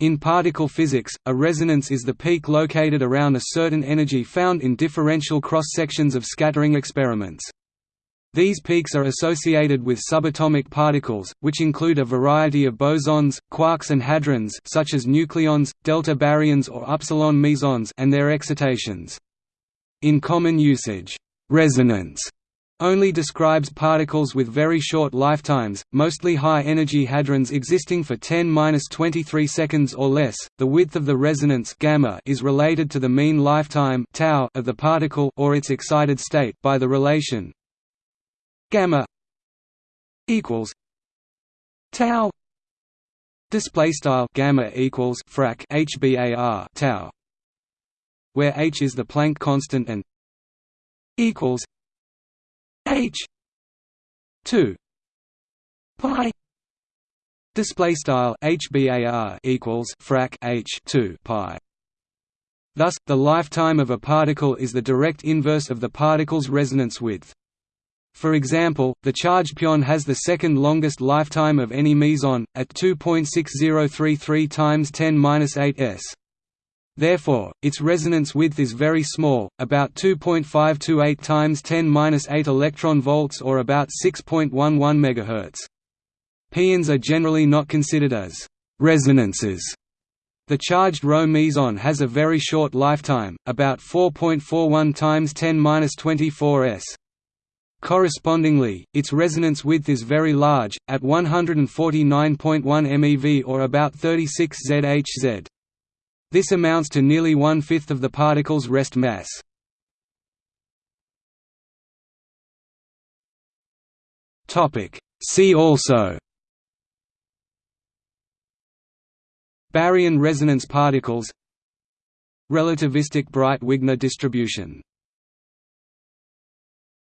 In particle physics, a resonance is the peak located around a certain energy found in differential cross-sections of scattering experiments. These peaks are associated with subatomic particles, which include a variety of bosons, quarks and hadrons such as nucleons, delta baryons or upsilon mesons and their excitations. In common usage, resonance only describes particles with very short lifetimes, mostly high-energy hadrons existing for 10^-23 seconds or less. The width of the resonance gamma is related to the mean lifetime tau of the particle or its excited state by the relation gamma equals tau display style gamma equals frac hbar tau where h is the Planck constant and equals h. 2 pi. Display style hbar equals frac h 2 pi. Thus the lifetime of a particle is the direct inverse of the particle's resonance width. For example, the charged pion has the second longest lifetime of any meson, at 2.6033 times 10 s. Therefore, its resonance width is very small, about 2.528 times 10^-8 electron volts or about 6.11 MHz. Pions are generally not considered as resonances. The charged Rho meson has a very short lifetime, about 4.41 times 10^-24 s. Correspondingly, its resonance width is very large, at 149.1 MeV or about 36 ZHz. This amounts to nearly one-fifth of the particle's rest mass. See also. Baryon resonance particles. Relativistic Breit-Wigner distribution